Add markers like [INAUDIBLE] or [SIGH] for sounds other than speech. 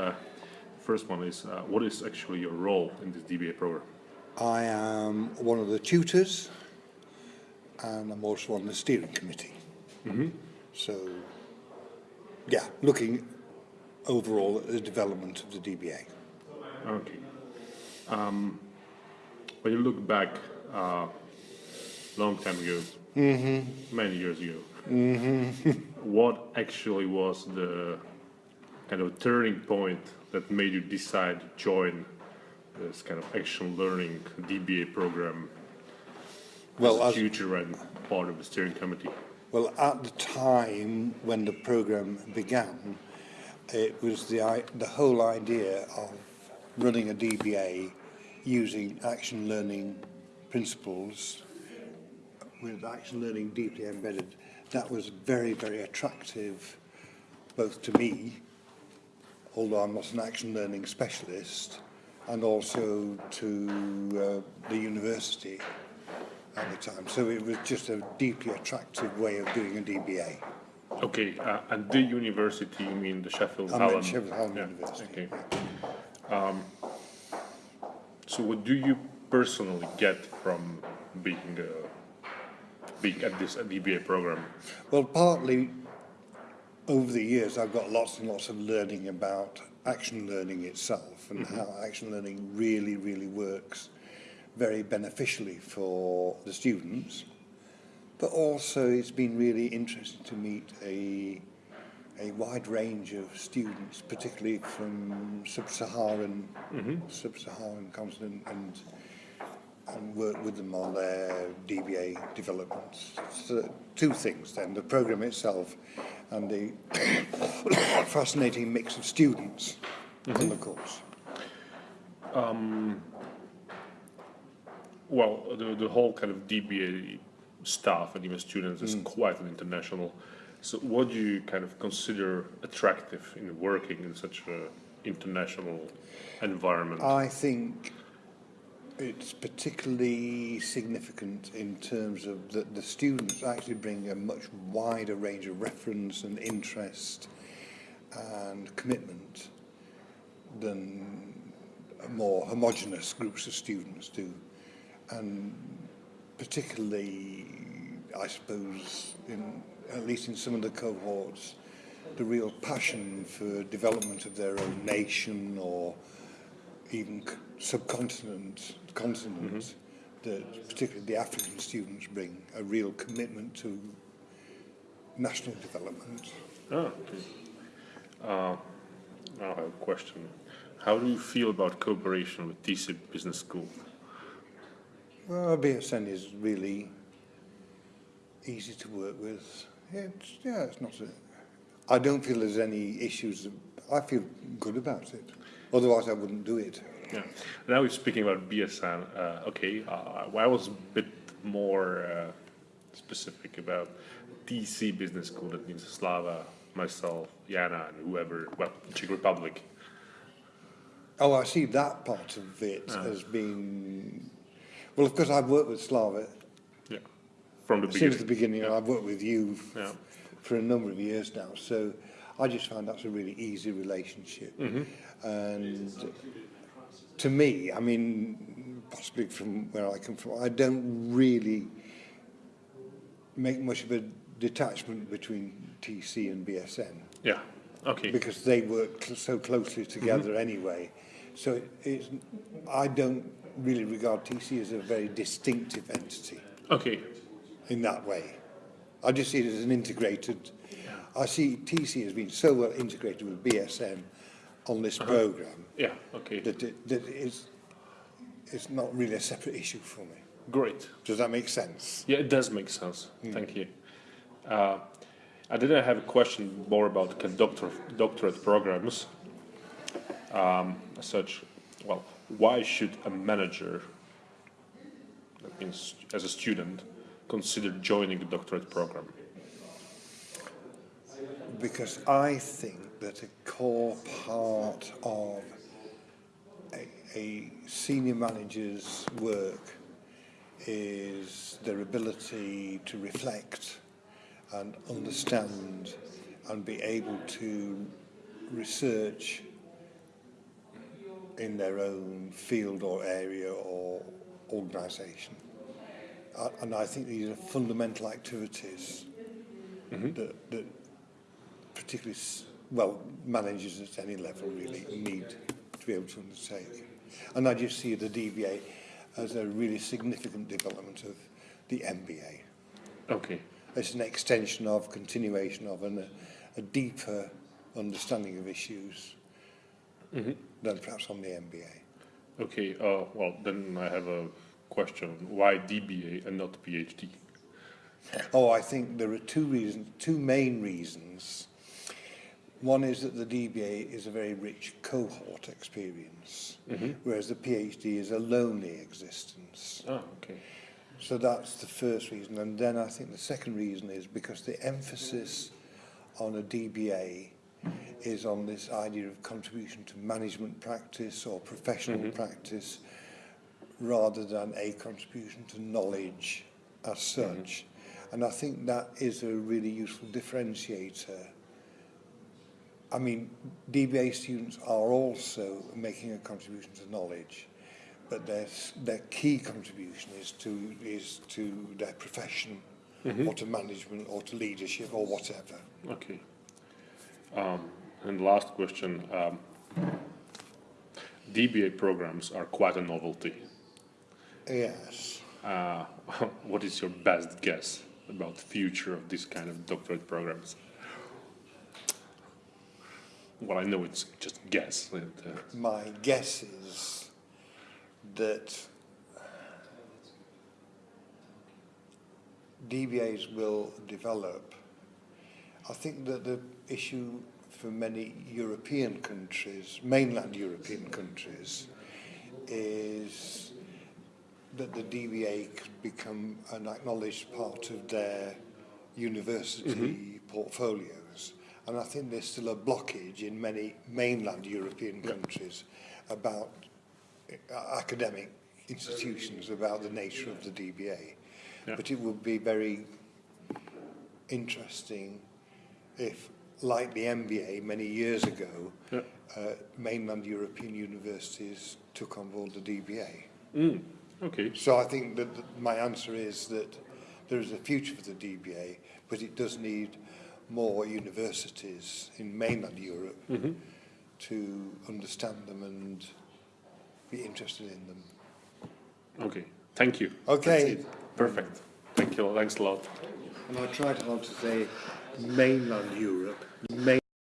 Uh, first one is, uh, what is actually your role in this DBA program? I am one of the tutors and I'm also on the steering committee. Mm-hmm. So, yeah, looking overall at the development of the DBA. Okay. Um, when you look back, uh, long time ago, many years ago, [LAUGHS] what actually was the kind of turning point that made you decide to join this kind of action learning DBA program Well, as a tutor and part of the steering committee? well, at the time when the program began, it was the the whole idea of running a DBA using action learning principles with action learning deeply embedded. That was very, very attractive both to me, although I'm not an action learning specialist, and also to uh, the university at the time. So it was just a deeply attractive way of doing a DBA. Okay, uh, and the university, you mean the Sheffield I Hallam? Sheffield Hallam Yeah, University. Okay. Um, so what do you personally get from being uh, being at this DBA program? Well, partly over the years, I've got lots and lots of learning about action learning itself and mm-hmm. how action learning really, really works very beneficially for the students. But also, it's been really interesting to meet a a wide range of students, particularly from sub-Saharan mm-hmm. sub-Saharan continent, and and work with them on their DBA developments. So two things then, the program itself and the [COUGHS] fascinating mix of students on the course. Um, well, the, the whole kind of DBA staff and even students is mm. quite an international. So what do you kind of consider attractive in working in such a international environment? I think it's particularly significant in terms of that the students actually bring a much wider range of reference and interest and commitment than more homogenous groups of students do. And particularly, I suppose, in, at least in some of the cohorts, the real passion for development of their own nation or even c- subcontinent continents that particularly the African students bring a real commitment to national development. Ah, okay. Uh, I have a question. How do you feel about cooperation with TC Business School? Well, BSN is really easy to work with. It's, yeah, it's not a, I don't feel there's any issues. I feel good about it. Otherwise, I wouldn't do it. Yeah. Now we're speaking about BSN. Uh, okay, uh, I was a bit more uh, specific about TC Business School. That means Slava, myself, Jana, and whoever. Well, Czech Republic. Oh, I see that part of it as being. Well, of course, I've worked with Slava Yeah. From the beginning. since the beginning. beginning. I've worked with you Yeah. for a number of years now. So I just found that's a really easy relationship. Mm-hmm. And to me, I mean, possibly from where I come from, I don't really make much of a detachment between TC and BSN Yeah. Okay. because they work cl- so closely together mm-hmm. anyway. So it, it's, I don't really regard TC as a very distinctive entity Okay. in that way. I just see it as an integrated. I see TC has been so well integrated with BSN on this program Yeah. Okay. that it, that it's it's not really a separate issue for me. Great. Does that make sense? Yeah, it does make sense. Thank you. Uh, I didn't have a question more about doctor, doctorate programs. Um, such, well, why should a manager, that means as a student, consider joining the doctorate program? Because I think that a core part of a, a senior manager's work is their ability to reflect and understand and be able to research in their own field or area or organisation. And I think these are fundamental activities mm-hmm. that, that particularly, well, managers at any level really need to be able to undertake. And I just see the DBA as a really significant development of the MBA. Okay. It's an extension of, continuation of, and a, a deeper understanding of issues than perhaps on the MBA. Okay. Uh, well, then I have a question. Why DBA and not PhD? Oh, I think there are two reasons, two main reasons. One is that the DBA is a very rich cohort experience, whereas the PhD is a lonely existence. Ah, okay. So that's the first reason. And then I think the second reason is because the emphasis on a DBA is on this idea of contribution to management practice or professional practice rather than a contribution to knowledge as such. And I think that is a really useful differentiator. I mean, DBA students are also making a contribution to knowledge, but their, their key contribution is to, is to their profession or to management or to leadership or whatever. Okay. Um, and last question. Um, DBA programs are quite a novelty. Yes. Uh, [LAUGHS] what is your best guess about the future of this kind of doctorate programs? Well, I know it's just guess. uh, My guess is that DBAs will develop. I think that the issue for many European countries, mainland European countries, is that the DBA could become an acknowledged part of their university portfolios. And I think there's still a blockage in many mainland European countries about uh, academic institutions about the nature of the DBA. Yeah. But it would be very interesting if, like the MBA many years ago, Yeah. uh, mainland European universities took on board the DBA. mm, okay. So I think that that my answer is that there is a future for the DBA, but it does need more universities in mainland Europe mm-hmm. to understand them and be interested in them. Okay. Thank you. Okay. Perfect. Thank you. Thanks a lot. And I tried hard to say mainland Europe, main